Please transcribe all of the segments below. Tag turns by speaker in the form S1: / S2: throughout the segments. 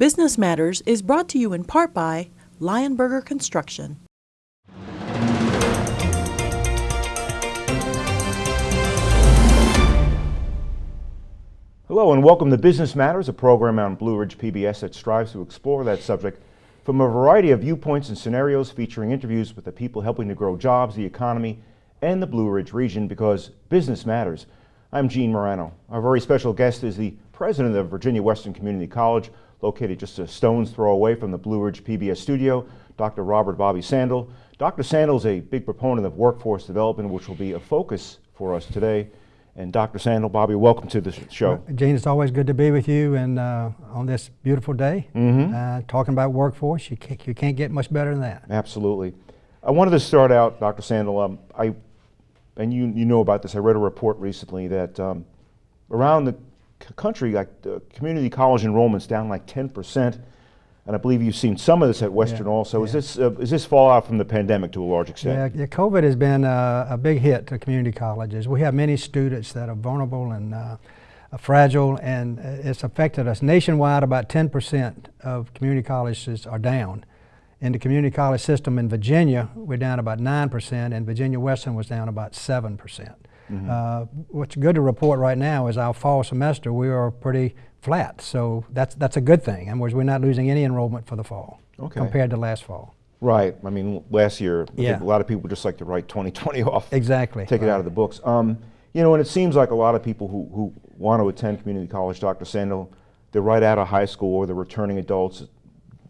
S1: Business Matters is brought to you in part by Lionberger Construction.
S2: Hello and welcome to Business Matters, a program on Blue Ridge PBS that strives to explore that subject from a variety of viewpoints and scenarios featuring interviews with the people helping to grow jobs, the economy, and the Blue Ridge region because business matters. I'm Gene Marrano. Our very special guest is the president of Virginia Western Community College, located just a stone's throw away from the Blue Ridge PBS studio, Dr. Robert Bobby Sandel. Dr. Sandel is a big proponent of workforce development, which will be a focus for us today. And Dr. Sandel, Bobby, welcome to the show.
S3: Gene, it's always good to be with you and uh, on this beautiful day,
S2: Mm -hmm.
S3: uh, talking about workforce. You can't, you can't get much better than that.
S2: Absolutely. I wanted to start out, Dr. Sandel, um, I, and you, you know about this, I read a report recently that um, around the country, like uh, community college enrollment's down like 10%. And I believe you've seen some of this at Western
S3: yeah,
S2: also.
S3: Yeah.
S2: Is this uh, is this fallout from the pandemic to a large extent?
S3: Yeah, yeah COVID has been uh, a big hit to community colleges. We have many students that are vulnerable and uh, fragile, and it's affected us nationwide. About 10% of community colleges are down. In the community college system in Virginia, we're down about 9%, and Virginia Western was down about 7%. Mm -hmm. uh, what's good to report right now is our fall semester, we are pretty flat. So that's, that's a good thing. In other words, we're not losing any enrollment for the fall
S2: okay.
S3: compared to last fall.
S2: Right. I mean, last year,
S3: yeah.
S2: a lot of people just like to write 2020 off.
S3: Exactly.
S2: Take
S3: right.
S2: it out of the books. Um, you know, and it seems like a lot of people who, who want to attend community college, Dr. Sandel, they're right out of high school or they're returning adults,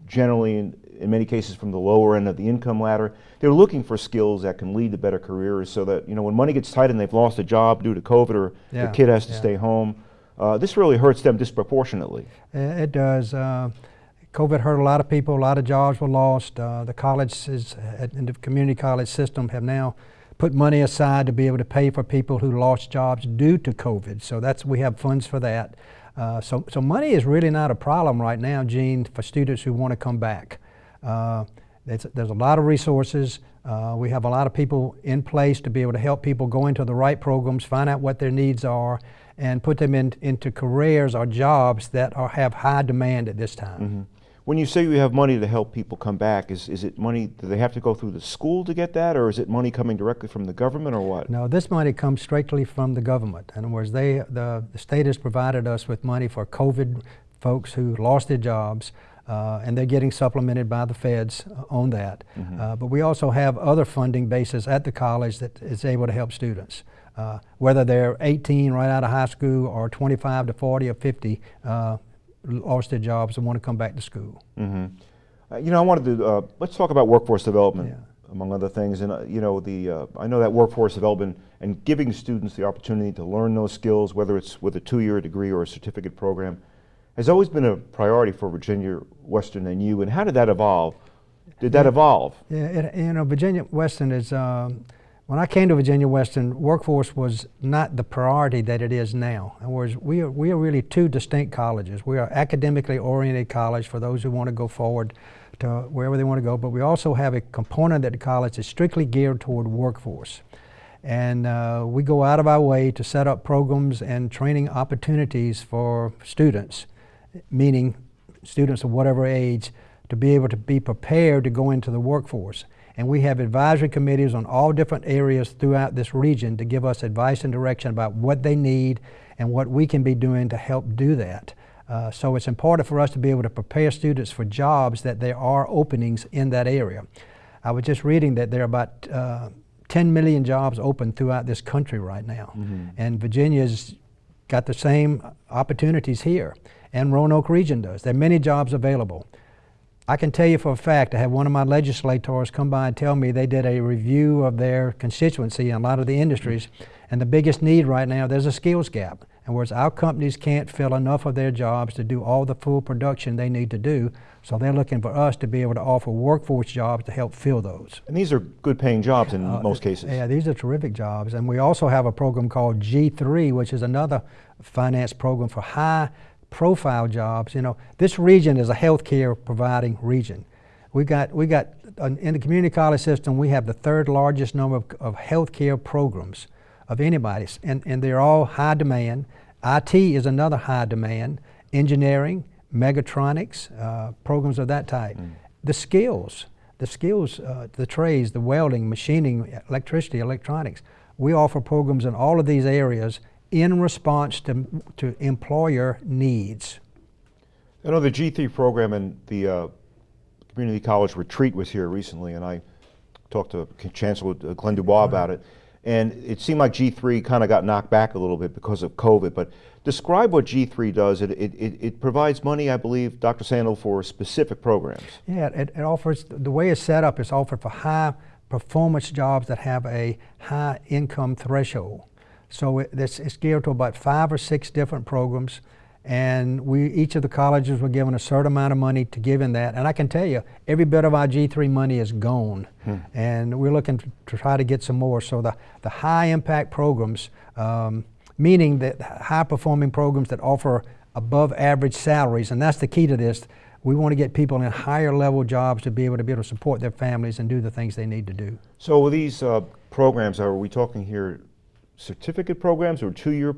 S2: generally in, many cases from the lower end of the income ladder. They're looking for skills that can lead to better careers so that, you know, when money gets tight and they've lost a job due to COVID or
S3: yeah.
S2: the kid has to
S3: yeah.
S2: stay home, uh, this really hurts them disproportionately.
S3: It does. Uh, COVID hurt a lot of people, a lot of jobs were lost. Uh, the colleges and the community college system have now put money aside to be able to pay for people who lost jobs due to COVID. So that's we have funds for that. Uh, so, so money is really not a problem right now, Gene, for students who want to come back. Uh, there's a lot of resources. Uh, we have a lot of people in place to be able to help people go into the right programs, find out what their needs are, and put them in, into careers or jobs that are, have high demand at this time.
S2: Mm -hmm. When you say you have money to help people come back, is, is it money, do they have to go through the school to get that, or is it money coming directly from the government, or what?
S3: No, this money comes strictly from the government. In other words, they, the, the state has provided us with money for COVID folks who lost their jobs, uh, and they're getting supplemented by the feds on that. Mm -hmm. uh, but we also have other funding bases at the college that is able to help students. Uh, whether they're 18 right out of high school or 25 to 40 or 50, uh, lost their jobs and want to come back to school.
S2: Mm -hmm. you know, I wanted to, uh, let's talk about workforce development.
S3: Yeah.
S2: Among other things, and you know, the I know that workforce development and giving students the opportunity to learn those skills, whether it's with a two-year degree or a certificate program, has always been a priority for Virginia Western and you. And how did that evolve? Did that evolve?
S3: Yeah, it, you know, Virginia Western is, um, when I came to Virginia Western, workforce was not the priority that it is now. In other words, we are, we are really two distinct colleges. We are academically oriented college for those who want to go forward to wherever they want to go, but we also have a component at the college that's strictly geared toward workforce. And uh, we go out of our way to set up programs and training opportunities for students meaning students of whatever age, to be able to be prepared to go into the workforce. And we have advisory committees on all different areas throughout this region to give us advice and direction about what they need and what we can be doing to help do that. Uh, so it's important for us to be able to prepare students for jobs that there are openings in that area. I was just reading that there are about uh, 10 million jobs open throughout this country right now. Mm -hmm. And Virginia's got the same opportunities here and Roanoke region does. There are many jobs available. I can tell you for a fact, I had one of my legislators come by and tell me they did a review of their constituency and a lot of the industries, and the biggest need right now, there's a skills gap. In words, our companies can't fill enough of their jobs to do all the full production they need to do, so they're looking for us to be able to offer workforce jobs to help fill those.
S2: And these are good paying jobs in uh, most cases.
S3: Yeah, these are terrific jobs. And we also have a program called G3, which is another finance program for high profile jobs. You know, this region is a healthcare providing region. We got, we got uh, in the community college system, we have the third largest number of, of healthcare programs of anybody, and, and they're all high demand. IT is another high demand, engineering, mechatronics, uh, programs of that type. The skills, the skills, uh, the trades, the welding, machining, electricity, electronics. We offer programs in all of these areas in response to, to employer needs.
S2: I know the G3 program and the uh, community college retreat was here recently, and I talked to Chancellor Glenn DuBois about it. And it seemed like G3 kind of got knocked back a little bit because of COVID. But describe what G3 does. It, it, it, it provides money, I believe, Dr. Sandel, for specific programs.
S3: Yeah, it, it offers, the way it's set up is offered for high performance jobs that have a high income threshold. So it, it's, it's geared to about five or six different programs and we each of the colleges were given a certain amount of money to give in that and i can tell you every bit of our g3 money is gone hmm. and we're looking to, to, try to get some more so the, the high impact programs um, meaning that high performing programs that offer above average salaries and that's the key to this we want to get people in higher level jobs to be able to be able to support their families and do the things they need to do
S2: so these uh, programs are we talking here certificate programs or two-year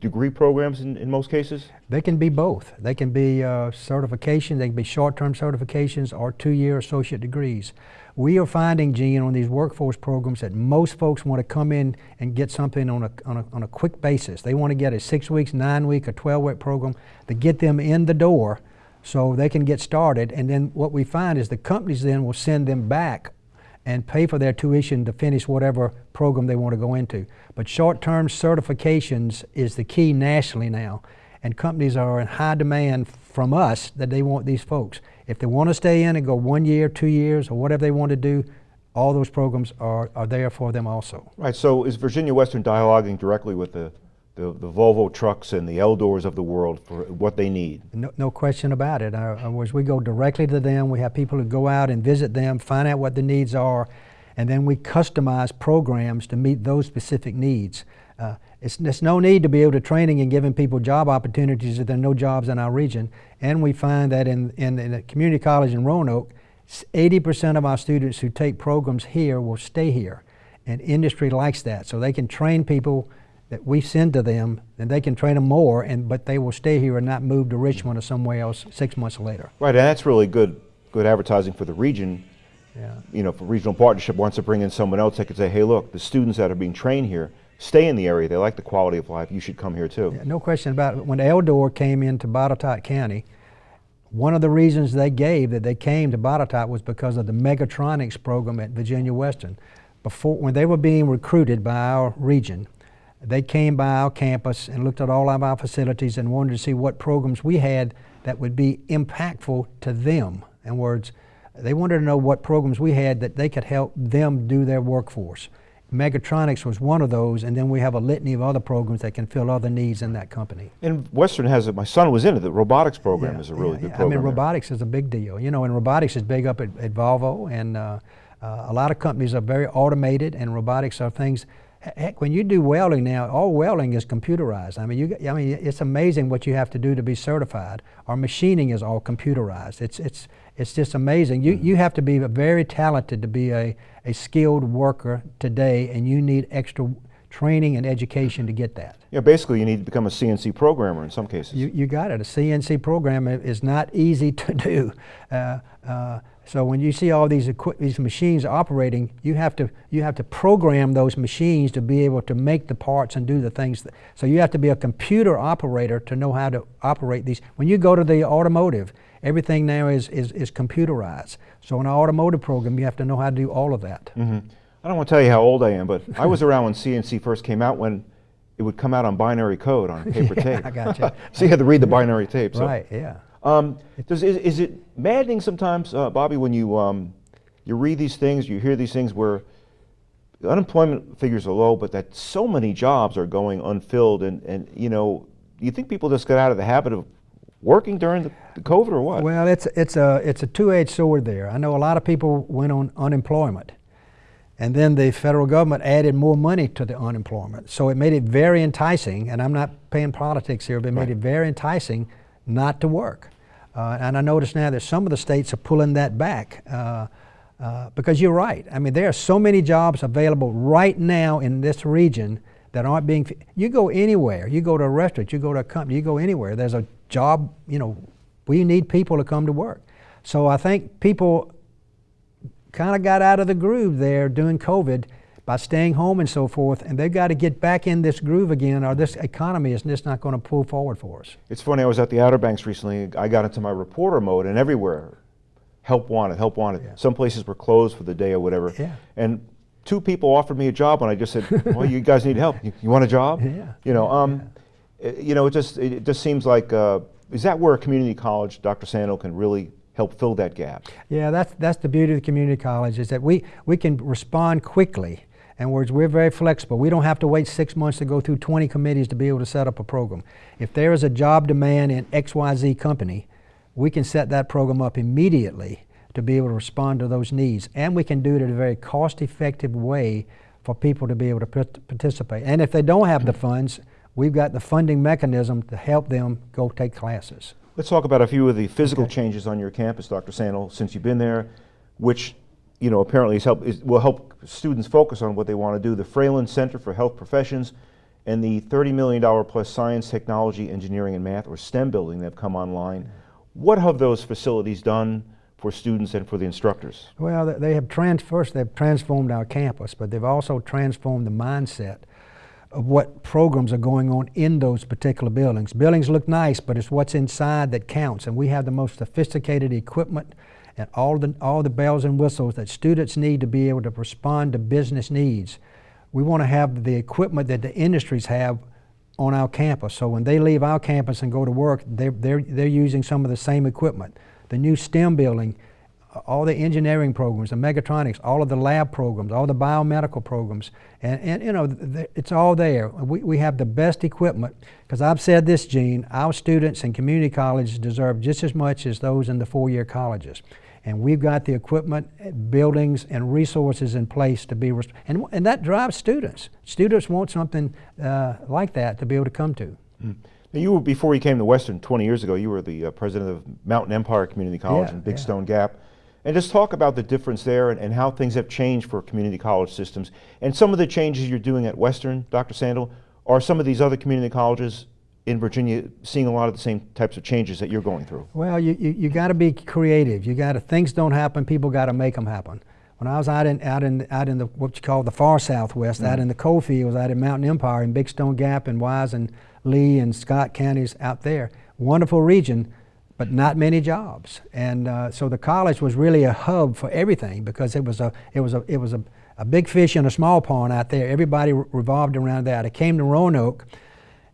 S2: degree programs in, in most cases?
S3: They can be both. They can be uh, certification, they can be short-term certifications or two-year associate degrees. We are finding, Gene, on these workforce programs that most folks want to come in and get something on a, on a, on a quick basis. They want to get a six weeks, nine week, or 12 week program to get them in the door so they can get started. And then what we find is the companies then will send them back and pay for their tuition to finish whatever program they want to go into. But short-term certifications is the key nationally now, and companies are in high demand from us that they want these folks. If they want to stay in and go one year, two years, or whatever they want to do, all those programs are, are there for them also.
S2: Right, so is Virginia Western dialoguing directly with the the, the Volvo trucks and the Eldors of the world for what they need.
S3: No, no question about it. Uh, as we go directly to them, we have people who go out and visit them, find out what the needs are, and then we customize programs to meet those specific needs. Uh, it's, there's no need to be able to training and giving people job opportunities if there are no jobs in our region. And we find that in, in, in a community college in Roanoke, 80% of our students who take programs here will stay here. And industry likes that. So they can train people that we send to them, and they can train them more, and but they will stay here and not move to Richmond or somewhere else six months later.
S2: Right, and that's really good, good advertising for the region.
S3: Yeah.
S2: You know, for regional partnership wants to bring in someone else that could say, hey, look, the students that are being trained here stay in the area. They like the quality of life. You should come here too.
S3: Yeah, no question about it. When Eldor came into Botetourt County, one of the reasons they gave that they came to Botetourt was because of the Mechatronics program at Virginia Western. Before, when they were being recruited by our region, they came by our campus and looked at all of our facilities and wanted to see what programs we had that would be impactful to them. In words, they wanted to know what programs we had that they could help them do their workforce. Mechatronics was one of those, and then we have a litany of other programs that can fill other needs in that company.
S2: And Western has it. My son was in it. The robotics program
S3: yeah,
S2: is a really
S3: yeah,
S2: good
S3: yeah.
S2: program.
S3: I mean,
S2: there.
S3: robotics is a big deal. You know, and robotics is big up at, at Volvo, and uh, uh, a lot of companies are very automated, and robotics are things Heck, when you do welding now, all welding is computerized. I mean, you, I mean, it's amazing what you have to do to be certified. Our machining is all computerized. It's, it's, it's just amazing. You, you have to be very talented to be a, a skilled worker today, and you need extra training and education to get that.
S2: Yeah, basically you need to become a CNC programmer in some cases.
S3: You, you got it. A CNC program is not easy to do. Uh, uh, so when you see all these these machines operating, you have to you have to program those machines to be able to make the parts and do the things. That, so you have to be a computer operator to know how to operate these. When you go to the automotive, everything now is is, is computerized. So in an automotive program, you have to know how to do all of that.
S2: Mm -hmm. I don't want to tell you how old I am, but I was around when CNC first came out when it would come out on binary code on paper
S3: yeah,
S2: tape.
S3: I got you.
S2: so you had to read the binary tape. So.
S3: Right. Yeah.
S2: Um, does, is, is, it maddening sometimes, uh, Bobby, when you, um, you read these things, you hear these things where unemployment figures are low, but that so many jobs are going unfilled, and, and you know, do you think people just got out of the habit of working during the, the COVID or what?
S3: Well, it's, it's a, it's a two-edged sword there. I know a lot of people went on unemployment. And then the federal government added more money to the unemployment. So it made it very enticing, and I'm not paying politics here, but it made it very enticing not to work. Uh, and I notice now that some of the states are pulling that back. Uh, uh, because you're right. I mean, there are so many jobs available right now in this region that aren't being. You go anywhere. You go to a restaurant. You go to a company. You go anywhere. There's a job, you know, We need people to come to work. So I think people kind of got out of the groove there during COVID by staying home and so forth, and they've got to get back in this groove again, or this economy is just not going to pull forward for us.
S2: It's funny, I was at the Outer Banks recently. I got into my reporter mode, and everywhere, help wanted, help wanted.
S3: Yeah.
S2: Some places were closed for the day or whatever.
S3: Yeah.
S2: And two people offered me a job, and I just said, "Well, you guys need help. You, you want a job?"
S3: Yeah.
S2: You know, um, eh, you know, it just it just seems like uh, is that where a community college, Dr. Sandel, can really help fill that gap?
S3: Yeah, that's, that's the beauty of the community college is that we, we can respond quickly. And we're, we're very flexible. We don't have to wait six months to go through 20 committees to be able to set up a program. If there is a job demand in XYZ company, we can set that program up immediately to be able to respond to those needs. And we can do it in a very cost-effective way for people to be able to participate. And if they don't have the funds, we've got the funding mechanism to help them go take classes.
S2: Let's talk about a few of the physical
S3: Okay.
S2: changes on your campus, Dr. Sandel, since you've been there, which you know apparently is help, is, will help students focus on what they want to do. The Fralin Center for Health Professions and the $30 million plus Science, Technology, Engineering, and Math, or STEM building that have come online. What have those facilities done for students and for the instructors?
S3: Well, they have trans- first they've transformed our campus, but they've also transformed the mindset of what programs are going on in those particular buildings. Buildings look nice, but it's what's inside that counts, and we have the most sophisticated equipment and all the all the bells and whistles that students need to be able to respond to business needs. We want to have the equipment that the industries have on our campus. So when they leave our campus and go to work, they're, they're, they're using some of the same equipment. The new STEM building, all the engineering programs, the mechatronics, all of the lab programs, all the biomedical programs, and, and you know, it's all there. We, we have the best equipment, because I've said this, Gene, our students in community colleges deserve just as much as those in the four-year colleges. And we've got the equipment, eh, buildings, and resources in place to be, and, and that drives students. Students want something uh, like that to be able to come to.
S2: Now, you were before you came to Western 20 years ago. You were the uh, president of Mountain Empire Community College
S3: Yeah,
S2: in Big
S3: yeah.
S2: Stone Gap, and just talk about the difference there and, and how things have changed for community college systems and some of the changes you're doing at Western, Dr. Sandel. Are some of these other community colleges in Virginia seeing a lot of the same types of changes that you're going through?
S3: Well, you, you, you got to be creative. You got to things don't happen. People got to make them happen. When I was out in out in out in the what you call the far southwest, out in the coal fields, out in Mountain Empire, in Big Stone Gap, and Wise and Lee and Scott counties out there, wonderful region, but not many jobs. And uh, so the college was really a hub for everything because it was a it was a it was a, a big fish in a small pond out there. Everybody re- revolved around that. I came to Roanoke.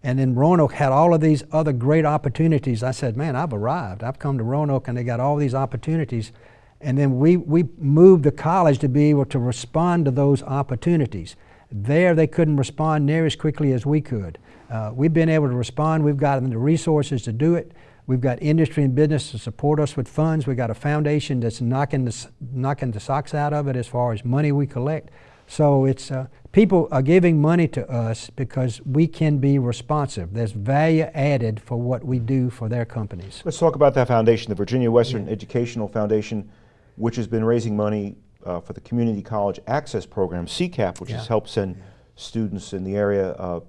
S3: And then Roanoke had all of these other great opportunities. I said, man, I've arrived. I've come to Roanoke and they got all these opportunities. And then we, we moved the college to be able to respond to those opportunities. There, they couldn't respond near as quickly as we could. Uh, we've been able to respond. We've gotten the resources to do it. We've got industry and business to support us with funds. We've got a foundation that's knocking the, knocking the socks out of it as far as money we collect. So it's uh, people are giving money to us because we can be responsive. There's value added for what we do for their companies.
S2: Let's talk about that foundation, the Virginia Western Educational Foundation, which has been raising money uh, for the Community College Access Program, CCAP, which has helped send students in the area uh,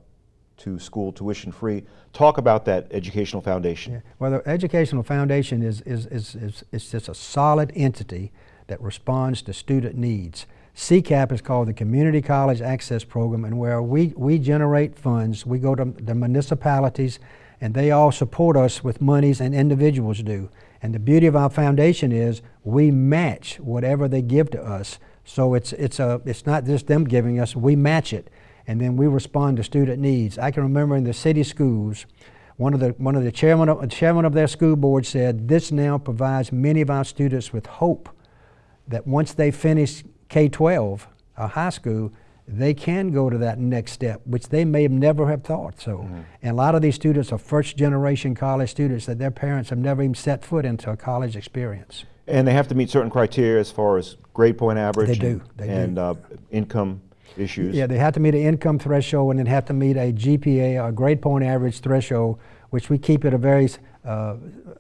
S2: to school tuition free. Talk about that educational foundation.
S3: Yeah. Well, the Educational Foundation is, is, is, is, is just a solid entity that responds to student needs. CCAP is called the Community College Access Program, and where we, we generate funds, we go to the municipalities, and they all support us with monies, and individuals do. And the beauty of our foundation is we match whatever they give to us. So it's, it's, a, it's not just them giving us, we match it, and then we respond to student needs. I can remember in the city schools, one of the, one of the chairman of, chairman of their school board said, this now provides many of our students with hope that once they finish K-12 or high school, they can go to that next step, which they may have never have thought. So, and a lot of these students are first generation college students that their parents have never even set foot into a college experience.
S2: And they have to meet certain criteria as far as grade point average
S3: They
S2: and,
S3: do, they do.
S2: and Uh, income issues.
S3: Yeah, they have to meet an income threshold and then have to meet a GPA, or grade point average threshold, which we keep at a very uh,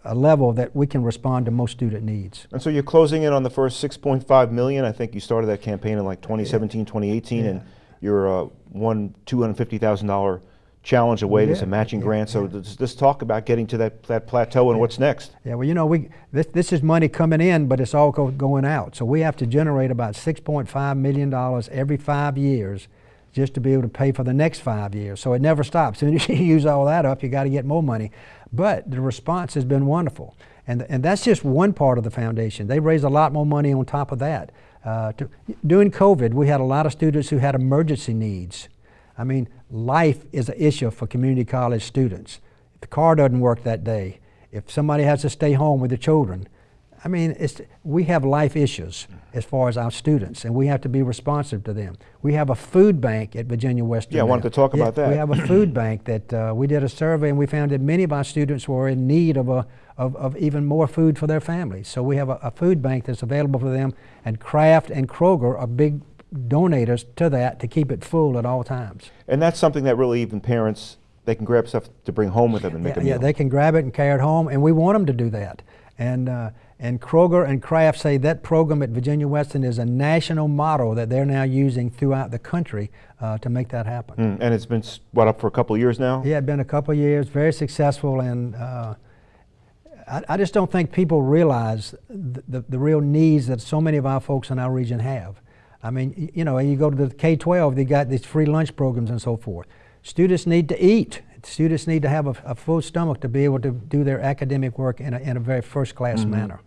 S3: a level that we can respond to most student needs.
S2: And so you're closing in on the first 6.5 million. I think you started that campaign in like 2017, 2018, and you're uh, one $250,000 challenge away. There's
S3: Yeah,
S2: a matching
S3: yeah,
S2: grant. So
S3: yeah.
S2: let's, talk about getting to that, that plateau and what's next.
S3: Yeah, well, you know, we this, this is money coming in, but it's all go, going out. So we have to generate about 6.5 million dollars every five years, just to be able to pay for the next five years. So it never stops. As soon as you use all that up, you got to get more money. But the response has been wonderful, and and that's just one part of the foundation. They raised a lot more money on top of that. Uh, to, during COVID, we had a lot of students who had emergency needs. I mean, life is an issue for community college students. If the car doesn't work that day, if somebody has to stay home with the children, I mean, it's, we have life issues as far as our students, and we have to be responsive to them. We have a food bank at Virginia Western.
S2: Yeah, I wanted
S3: now.
S2: to talk about that.
S3: We have a food bank that uh, we did a survey, and we found that many of our students were in need of, a, of, of even more food for their families. So we have a, a food bank that's available for them, and Kraft and Kroger are big donators to that to keep it full at all times.
S2: And that's something that really even parents, they can grab stuff to bring home with them and make
S3: yeah,
S2: a meal.
S3: yeah, they can grab it and carry it home, and we want them to do that. And uh, and Kroger and Kraft say that program at Virginia Western is a national model that they're now using throughout the country uh, to make that happen.
S2: Mm, and it's been, what, up for a couple of years now?
S3: Yeah, it's been a couple of years, very successful, and uh, I, I just don't think people realize the, the, the real needs that so many of our folks in our region have. I mean, you know, you go to the K-12, they got these free lunch programs and so forth. Students need to eat. Students need to have a, a full stomach to be able to do their academic work in a, in a very first-class
S2: Mm-hmm.
S3: manner.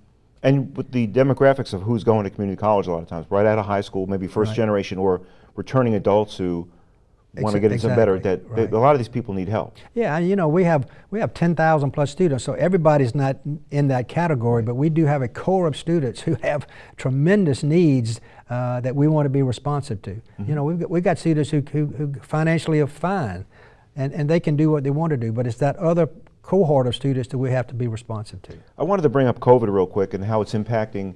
S2: And with the demographics of who's going to community college a lot of times, right out of high school, maybe first
S3: Right.
S2: generation or returning adults who want to get into some better, that, that
S3: right.
S2: a lot of these people need help.
S3: Yeah, you know, we have we have 10,000 plus students, so everybody's not in that category, but we do have a core of students who have tremendous needs uh, that we want to be responsive to.
S2: Mm-hmm.
S3: You know, we've got, we've got students who, who, who financially are fine, and, and they can do what they want to do, but it's that other cohort of students that we have to be responsive to.
S2: I wanted to bring up COVID real quick and how it's impacting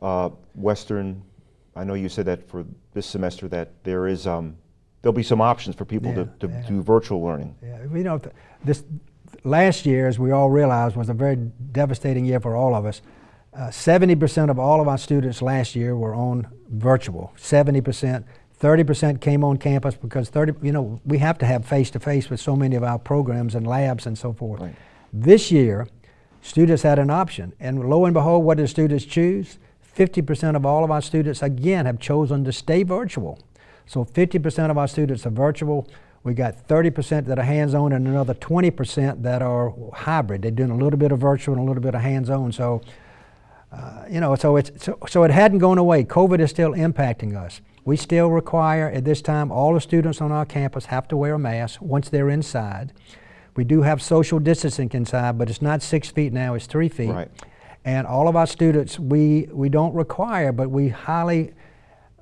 S2: uh, Western. I know you said that for this semester that there is um, there'll be some options for people to,
S3: Yeah,
S2: to
S3: yeah.
S2: do virtual learning.
S3: Yeah, you know, th- this last year, as we all realized, was a very devastating year for all of us. Uh, 70% of all of our students last year were on virtual. 70%, 30% came on campus because 30, you know, we have to have face to face with so many of our programs and labs and so forth.
S2: Right.
S3: This year, students had an option, and lo and behold, what did students choose? 50% of all of our students, again, have chosen to stay virtual. So 50% of our students are virtual. We got 30% that are hands-on and another 20% that are hybrid. They're doing a little bit of virtual and a little bit of hands-on. So, uh, you know, so it's so, so it hadn't gone away. COVID is still impacting us. We still require at this time all the students on our campus have to wear a mask once they're inside. We do have social distancing inside, but it's not six feet now; it's three feet.
S2: Right.
S3: And all of our students, we we don't require, but we highly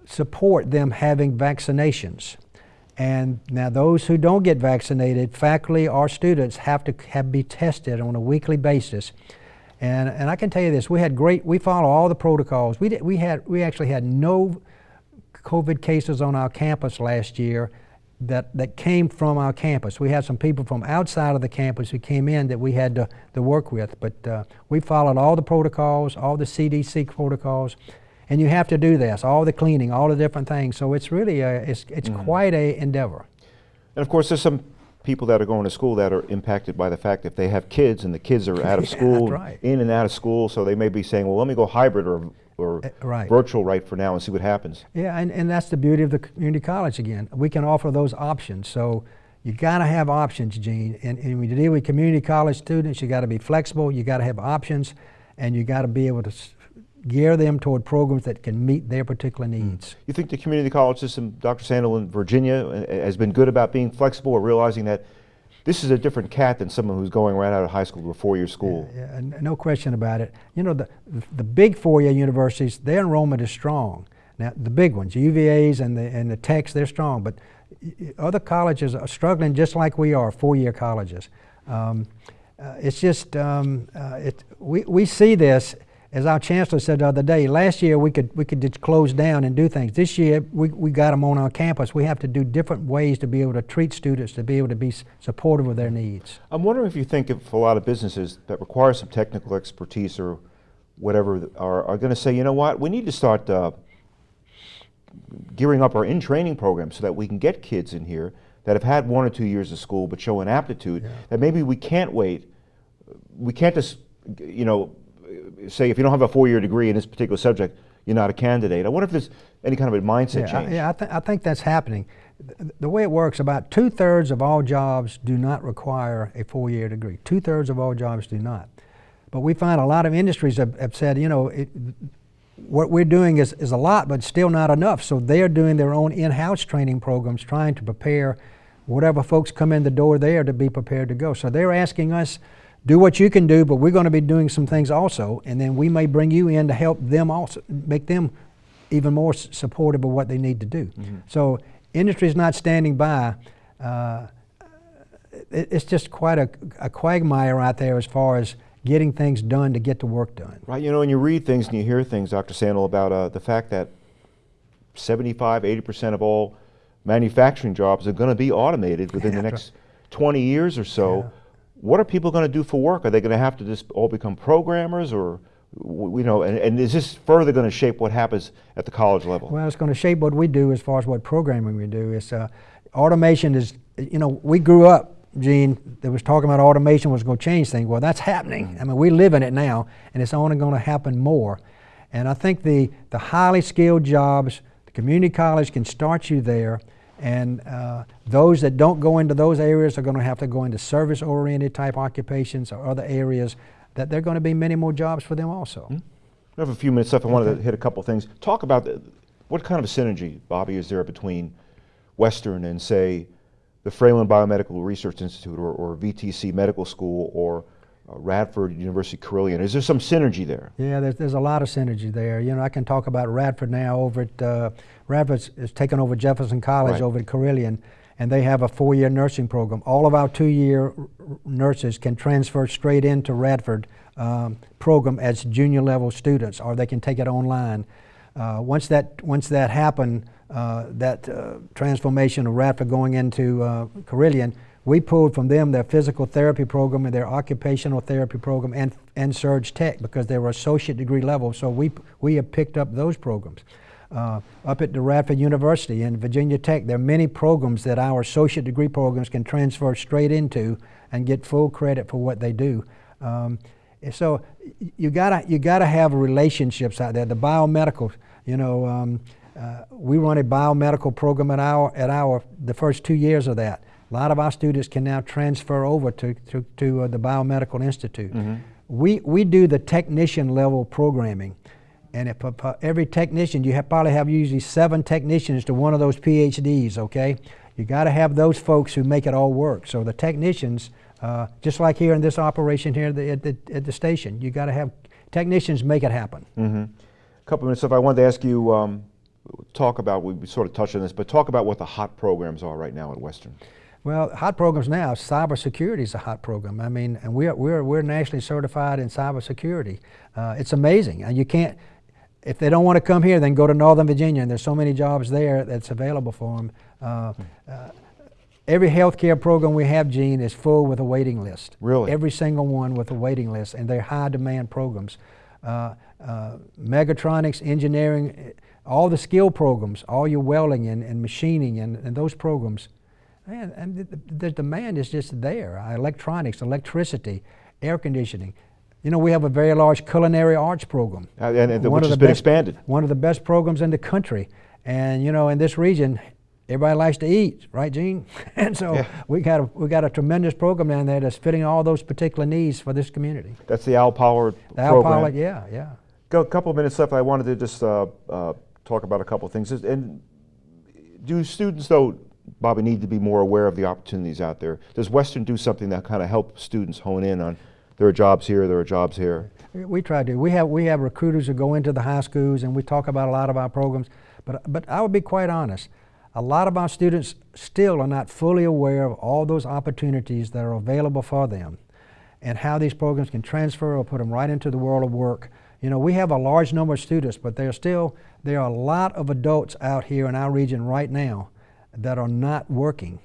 S3: support them having vaccinations. And now those who don't get vaccinated, faculty or students have to have be tested on a weekly basis. And, and I can tell you this, we had great, we follow all the protocols. We, did, we, had, we actually had no COVID cases on our campus last year that, that came from our campus. We had some people from outside of the campus who came in that we had to, to work with, but uh, we followed all the protocols, all the CDC protocols, and you have to do this, all the cleaning, all the different things. So it's really a, it's, it's quite a endeavor.
S2: And of course, there's some people that are going to school that are impacted by the fact that they have kids and the kids are out of school,
S3: right.
S2: in and out of school, so they may be saying, well, let me go hybrid or, or
S3: Uh, right.
S2: virtual right for now and see what happens.
S3: Yeah, and, and that's the beauty of the community college again. We can offer those options. So you got to have options, Gene. And, and when you deal with community college students, you got to be flexible, you got to have options, and you got to be able to gear them toward programs that can meet their particular needs.
S2: You think the community college system, Dr. Sandel in Virginia, uh, has been good about being flexible or realizing that this is a different cat than someone who's going right out of high school to a four-year school?
S3: Yeah, and no question about it. You know, the, the big four-year universities, their enrollment is strong. Now, the big ones, UVA's and the, and the techs, they're strong, but other colleges are struggling just like we are, four-year colleges. Um, uh, it's just, um, uh, it, we, we see this, as our chancellor said the other day, last year we could, we could just close down and do things. This year, we, we got them on our campus. We have to do different ways to be able to treat students, to be able to be supportive of their needs.
S2: I'm wondering if you think if a lot of businesses that require some technical expertise or whatever are, are going to say, you know what, we need to start uh, gearing up our in-training program so that we can get kids in here that have had one or two years of school but show an aptitude, that maybe we can't wait. We can't just, you know, say if you don't have a four-year degree in this particular subject, you're not a candidate. I wonder if there's any kind of a mindset
S3: Yeah, I,
S2: change.
S3: yeah, I, th- I think that's happening. The, the way it works, about two thirds of all jobs do not require a four year degree. Two thirds of all jobs do not. But we find a lot of industries have, have said, you know, it, what we're doing is, is a lot, but still not enough. So they're doing their own in house training programs, trying to prepare whatever folks come in the door there to be prepared to go. So they're asking us, do what you can do, but we're going to be doing some things also, and then we may bring you in to help them also, make them even more supportive of what they need to do. So industry is not standing by. Uh, it, it's just quite a, a quagmire out there as far as getting things done to get the work done.
S2: Right, you know, and you read things and you hear things, Dr. Sandel, about uh, the fact that 75, 80% of all manufacturing jobs are going to be automated within the
S3: Yeah.
S2: next 20 years or so.
S3: Yeah.
S2: What are people going to do for work? Are they going to have to just all become programmers or, you know, and, and is this further going to shape what happens at the college level?
S3: Well, it's going to shape what we do as far as what programming we do. It's uh, automation is, you know, we grew up, Gene, that was talking about automation was going to change things. Well, that's happening. I mean, we live in it now, and it's only going to happen more. And I think the the highly skilled jobs, the community college can start you there. And uh, those that don't go into those areas are going to have to go into service-oriented type occupations or other areas. That there are going to be many more jobs for them also.
S2: I have a few minutes left. I wanted to hit a couple things. Talk about the, what kind of a synergy, Bobby, is there between Western and, say, the Fralin Biomedical Research Institute or, or VTC Medical School or Radford University Carilion? Is there some synergy there?
S3: Yeah, there's, there's a lot of synergy there. You know, I can talk about Radford now over at, uh, Radford is taken over Jefferson College
S2: Right.
S3: over at Carilion, and they have a four-year nursing program. All of our two-year nurses can transfer straight into Radford um, program as junior level students, or they can take it online. Uh, once that once that happened, uh, that uh, transformation of Radford going into uh, Carilion, we pulled from them their physical therapy program and their occupational therapy program and and Surge Tech because they were associate degree level. So we we have picked up those programs. Uh, up at the Radford University and Virginia Tech, there are many programs that our associate degree programs can transfer straight into and get full credit for what they do. Um, so you gotta you gotta have relationships out there. The biomedical, you know, um, uh, we run a biomedical program at our at our the first two years of that. A lot of our students can now transfer over to to, to uh, the biomedical institute. We we do the technician level programming. And if, uh, every technician, you have, probably have usually seven technicians to one of those PhDs, okay? You got to have those folks who make it all work. So the technicians, uh, just like here in this operation here at the, at the, at the station, you got to have technicians make it happen.
S2: Mm-hmm. A couple minutes left. I wanted to ask you, um, talk about, we sort of touched on this, but talk about what the hot programs are right now at Western.
S3: Well, hot programs now, cybersecurity is a hot program. I mean, and we're, we're, we're nationally certified in cybersecurity. Uh, it's amazing. And you can't, if they don't want to come here, then go to Northern Virginia, and there's so many jobs there that's available for them. Uh, uh, every healthcare program we have, Gene, is full with a waiting list.
S2: Really?
S3: Every single one with a waiting list, and they're high demand programs. Uh, uh, mechatronics, engineering, all the skill programs, all your welding and, and machining and, and those programs, man, and the, the- the demand is just there. Uh, electronics, electricity, air conditioning. You know, we have a very large culinary arts program.
S2: Uh, and- and
S3: One
S2: which
S3: of
S2: has
S3: the
S2: been
S3: best-
S2: expanded.
S3: One of the best programs in the country. And you know, in this region, everybody likes to eat, right, Gene? and so
S2: Yeah.
S3: we got a we got a tremendous program down there that's fitting all those particular needs for this community.
S2: That's the Al Pollard
S3: The Al
S2: program.
S3: Pollard, yeah, yeah.
S2: Got a couple of minutes left. I wanted to just uh, uh, talk about a couple of things. And do students, though, Bobby, need to be more aware of the opportunities out there? Does Western do something that kind of help students hone in on there are jobs here, there are jobs here?
S3: We- try to. We have we have recruiters who go into the high schools, and we talk about a lot of our programs. But but I would be quite honest. A lot of our students still are not fully aware of all those opportunities that are available for them, and how these programs can transfer or put them right into the world of work. You know, we have a large number of students, but there are still there are a lot of adults out here in our region right now that are not working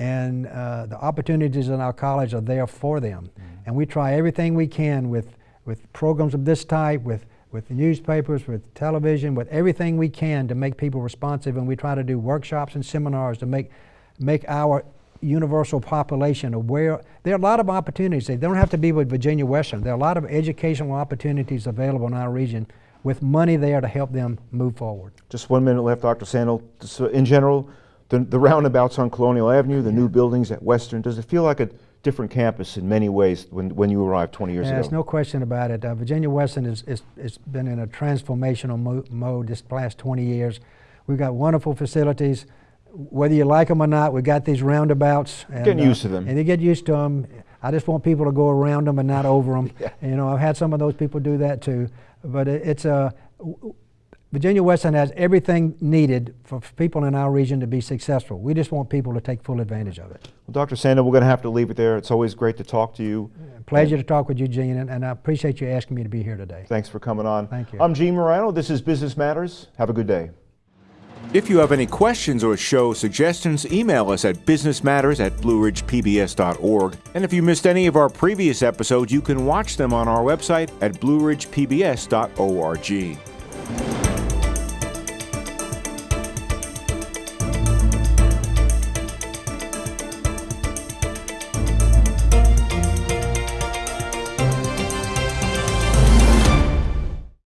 S3: and uh, the opportunities in our college are there for them. And we try everything we can with, with programs of this type, with, with newspapers, with television, with everything we can to make people responsive. And we try to do workshops and seminars to make, make our universal population aware. There are a lot of opportunities. They don't have to be with Virginia Western. There are a lot of educational opportunities available in our region with money there to help them move forward.
S2: Just one minute left, Dr. Sandel. So in general, the, the roundabouts on Colonial Avenue, the new buildings at Western, does it feel like a different campus in many ways when, when you arrived 20 years
S3: Yeah,
S2: ago?
S3: There's no question about it. Uh, Virginia Western is, is, is been in a transformational mo- mode this last 20 years. We've got wonderful facilities. Whether you like them or not, we've got these roundabouts. And,
S2: Getting used to them.
S3: And they get used to them. I just want people to go around them and not over them.
S2: Yeah.
S3: You know, I've had some of those people do that too. But it, it's a Virginia Western has everything needed for people in our region to be successful. We just want people to take full advantage of it.
S2: Well, Dr. Sandel, we're going to have to leave it there. It's always great to talk to you.
S3: Pleasure to talk with you, Gene, and, and I appreciate you asking me to be here today.
S2: Thanks for coming on.
S3: Thank you.
S2: I'm Gene Marrano. This is Business Matters. Have a good day.
S4: If you have any questions or show suggestions, email us at businessmatters at blueridgepbs.org. And if you missed any of our previous episodes, you can watch them on our website at blueridgepbs.org.